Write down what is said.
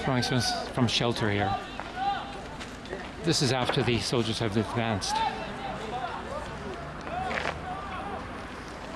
Throwing some from shelter here. This is after the soldiers have advanced.